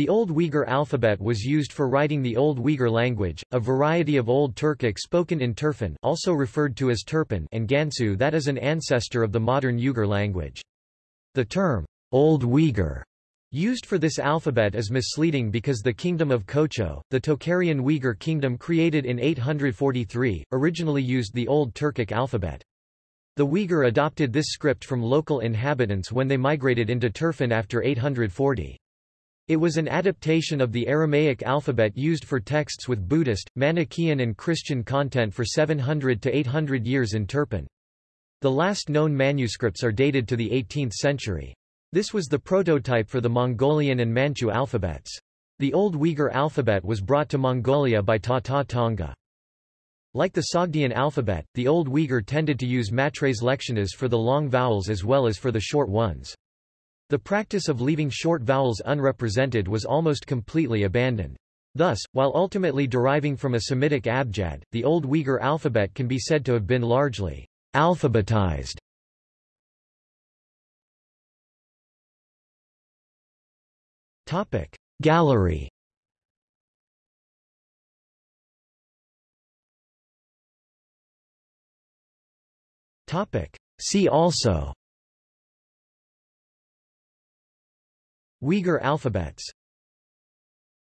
The Old Uyghur alphabet was used for writing the Old Uyghur language, a variety of Old Turkic spoken in Turfan also referred to as Turpan and Gansu that is an ancestor of the modern Uyghur language. The term, Old Uyghur, used for this alphabet is misleading because the Kingdom of Kocho, the Tocharian Uyghur kingdom created in 843, originally used the Old Turkic alphabet. The Uyghur adopted this script from local inhabitants when they migrated into Turfan after 840. It was an adaptation of the Aramaic alphabet used for texts with Buddhist, Manichaean and Christian content for 700 to 800 years in Turpan. The last known manuscripts are dated to the 18th century. This was the prototype for the Mongolian and Manchu alphabets. The Old Uyghur alphabet was brought to Mongolia by Tata Tonga. Like the Sogdian alphabet, the Old Uyghur tended to use matres lectiones for the long vowels as well as for the short ones. The practice of leaving short vowels unrepresented was almost completely abandoned. Thus, while ultimately deriving from a Semitic abjad, the Old Uyghur alphabet can be said to have been largely alphabetized. Gallery See also Uyghur alphabets